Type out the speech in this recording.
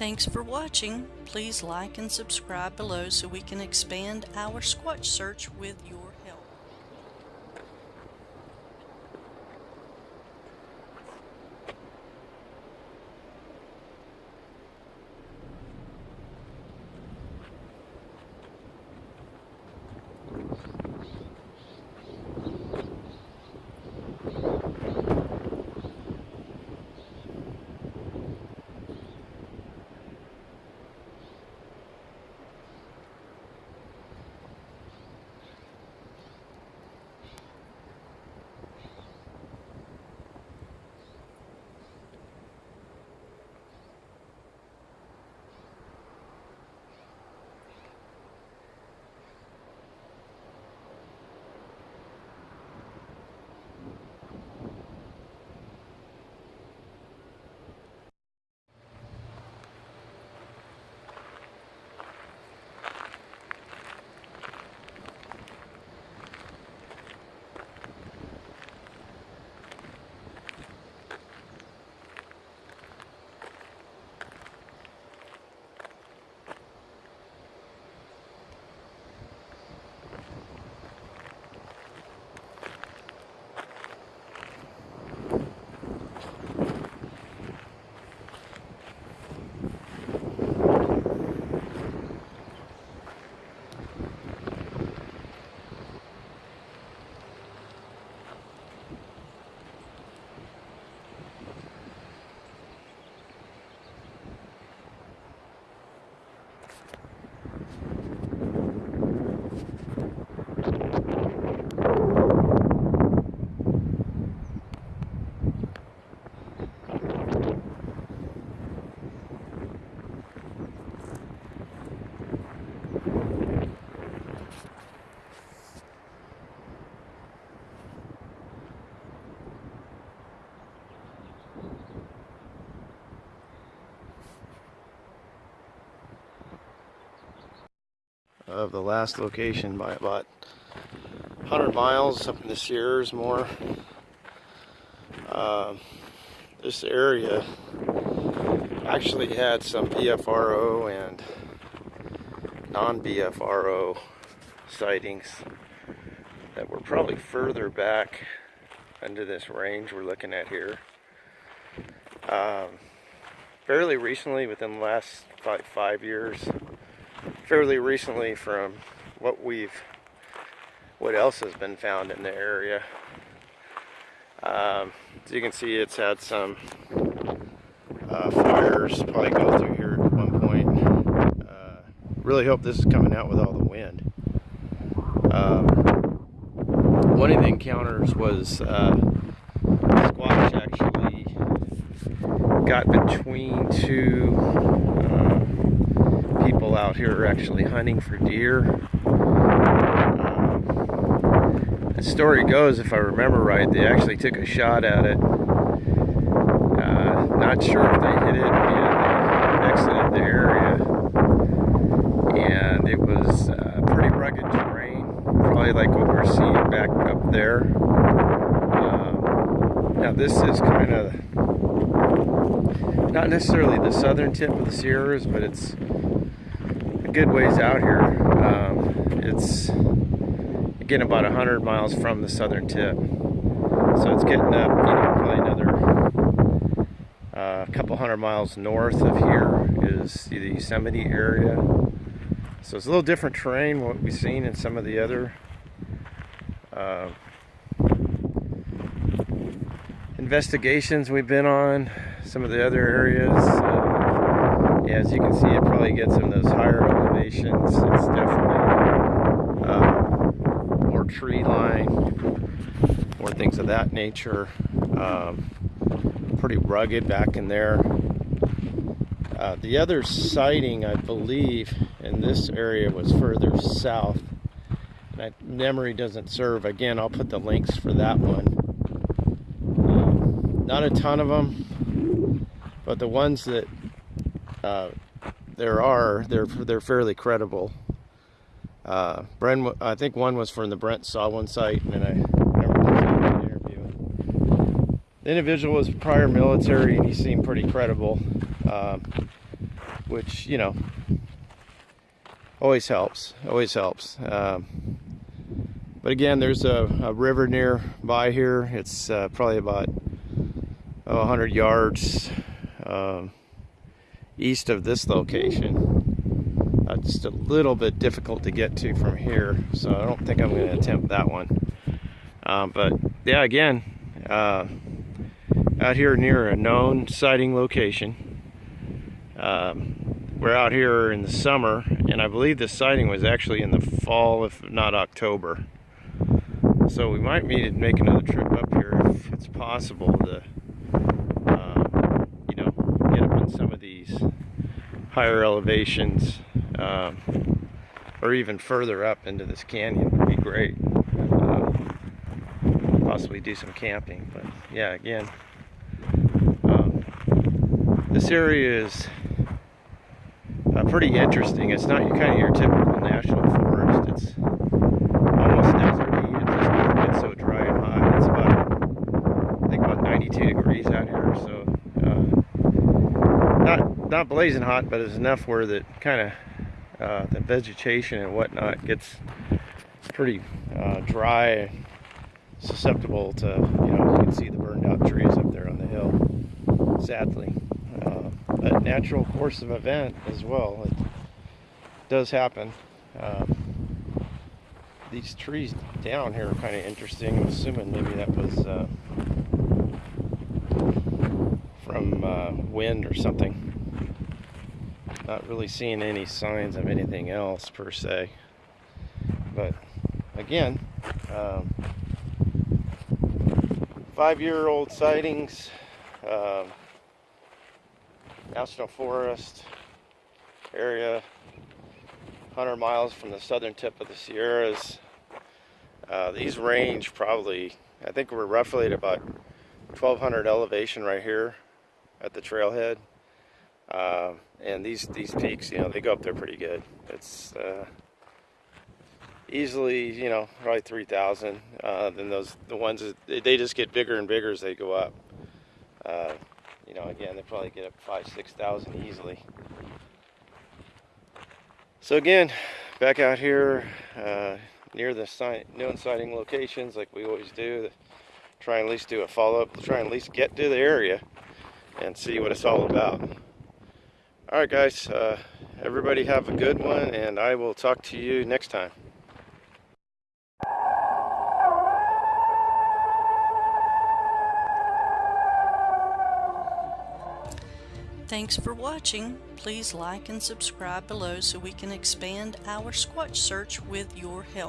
Thanks for watching. Please like and subscribe below so we can expand our Squatch search with your of the last location by about 100 miles up in the Sierras more. Uh, this area actually had some BFRO and non-BFRO sightings that were probably further back under this range we're looking at here. Um, fairly recently, within the last five, five years, fairly recently from what we've what else has been found in the area. Um, as you can see it's had some uh, fires probably go through here at one point. Uh, really hope this is coming out with all the wind. Um, one of the encounters was uh, Squatch actually got between two people out here are actually hunting for deer. Um, the story goes, if I remember right, they actually took a shot at it. Uh, not sure if they hit it and exited the area. And it was uh, pretty rugged terrain, probably like what we're seeing back up there. Um, now this is kind of not necessarily the southern tip of the Sierras, but it's good ways out here. Um, it's getting about 100 miles from the southern tip. So it's getting up, you know, probably another uh, couple hundred miles north of here is the Yosemite area. So it's a little different terrain what we've seen in some of the other uh, investigations we've been on, some of the other areas. Uh, as you can see, it probably gets in those higher elevations. It's definitely um, more tree line, more things of that nature. Um, pretty rugged back in there. Uh, the other sighting, I believe, in this area was further south. My memory doesn't serve. Again, I'll put the links for that one. Uh, not a ton of them, but the ones that uh, there are, they're they're fairly credible. Uh, Brent, I think one was from the Brent Sawin site, and I remember. The individual was prior military, and he seemed pretty credible. Uh, which you know always helps. Always helps. Um, but again, there's a, a, river nearby here. It's uh, probably about oh, 100 yards um, east of this location. Uh, just a little bit difficult to get to from here, so I don't think I'm going to attempt that one. Um, but yeah, again, uh, out here near a known sighting location. Um, we're out here in the summer, and I believe the sighting was actually in the fall, if not October. So we might need to make another trip up here if it's possible to, um, you know, get up in some of these higher elevations, um, or even further up into this canyon would be great. Uh, possibly do some camping, but yeah, again, this area is uh, pretty interesting. It's not kind of your typical national forest. It's almost deserty. It just doesn't get so dry and hot. It's about, I think about 92 degrees out here. So uh, not blazing hot, but it's enough where that kind of uh, the vegetation and whatnot gets pretty uh, dry, susceptible to you know you can see the burned out trees up there on the hill. Sadly a natural course of event as well. It does happen. Um, these trees down here are kind of interesting. I'm assuming maybe that was uh, from uh, wind or something. Not really seeing any signs of anything else per se. But again, um, five-year-old sightings. Um, National Forest area, 100 miles from the southern tip of the Sierras. Uh, these range probably, I think we're roughly at about 1200 elevation right here at the trailhead. Uh, and these these peaks, you know, they go up there pretty good. It's uh, easily, you know, probably 3,000. Uh, then those the ones that, they just get bigger and bigger as they go up. Uh, you know, again, they probably get up five, 6,000 easily. So again, back out here uh, near the known sighting locations like we always do, try and at least do a follow-up, try and at least get to the area and see what it's all about. All right, guys, uh, everybody have a good one, and I will talk to you next time. Thanks for watching. Please like and subscribe below so we can expand our Squatch search with your help.